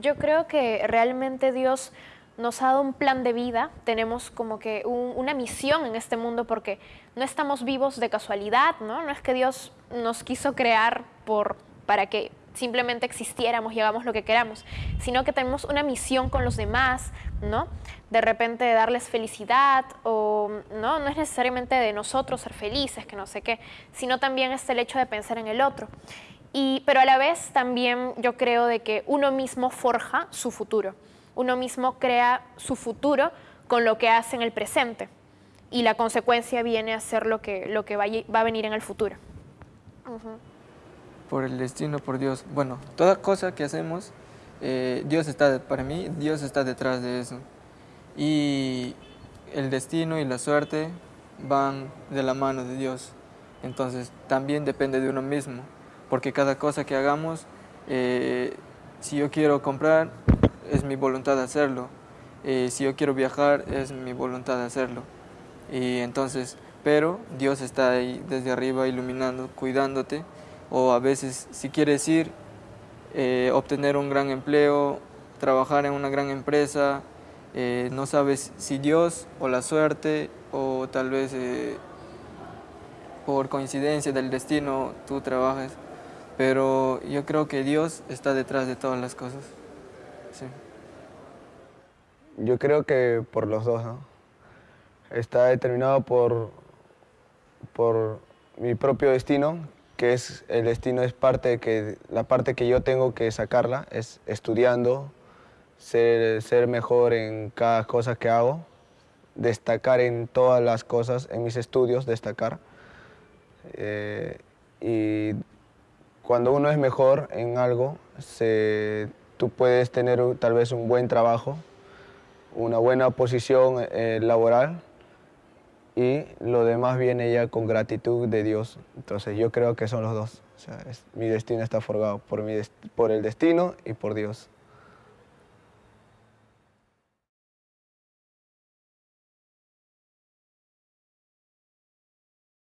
Yo creo que realmente Dios nos ha dado un plan de vida, tenemos como que una misión en este mundo porque no estamos vivos de casualidad, ¿no? No es que Dios nos quiso crear por, para que simplemente existiéramos y hagamos lo que queramos, sino que tenemos una misión con los demás, ¿no? De repente de darles felicidad o no, no es necesariamente de nosotros ser felices, que no sé qué, sino también es el hecho de pensar en el otro. Y, pero a la vez también yo creo de que uno mismo forja su futuro uno mismo crea su futuro con lo que hace en el presente y la consecuencia viene a ser lo que, lo que va, a venir en el futuro. Por el destino, por Dios. Bueno, toda cosa que hacemos, eh, Dios está, para mí, Dios está detrás de eso. Y el destino y la suerte van de la mano de Dios. Entonces también depende de uno mismo, porque cada cosa que hagamos, eh, si yo quiero comprar, es mi voluntad hacerlo. Eh, si yo quiero viajar, es mi voluntad de hacerlo. Y entonces, pero Dios está ahí desde arriba iluminando, cuidándote. O a veces, si quieres ir, eh, obtener un gran empleo, trabajar en una gran empresa, no sabes si Dios o la suerte o tal vez por coincidencia del destino tú trabajes, pero yo creo que Dios está detrás de todas las cosas. Yo creo que por los dos, Está determinado por, por mi propio destino, que es el destino es parte que la parte que yo tengo que sacarla es estudiando, ser, ser mejor en cada cosa que hago, destacar en todas las cosas, en mis estudios destacar. Eh, y cuando uno es mejor en algo, se tú puedes tener tal vez un buen trabajo, una buena posición eh, laboral y lo demás viene ya con gratitud de Dios. Entonces yo creo que son los dos. mi destino está forgado por, mi por el destino y por Dios.